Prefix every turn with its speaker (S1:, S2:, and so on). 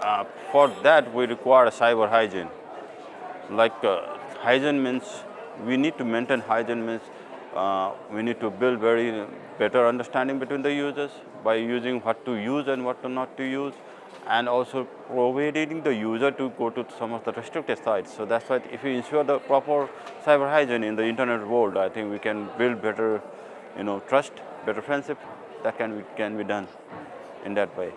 S1: uh, for that we require cyber hygiene. Like uh, hygiene means we need to maintain hygiene means uh, we need to build very better understanding between the users by using what to use and what to not to use and also providing the user to go to some of the restricted sites. So that's why if we ensure the proper cyber hygiene in the internet world, I think we can build better, you know, trust, better friendship that can be, can be done in that way.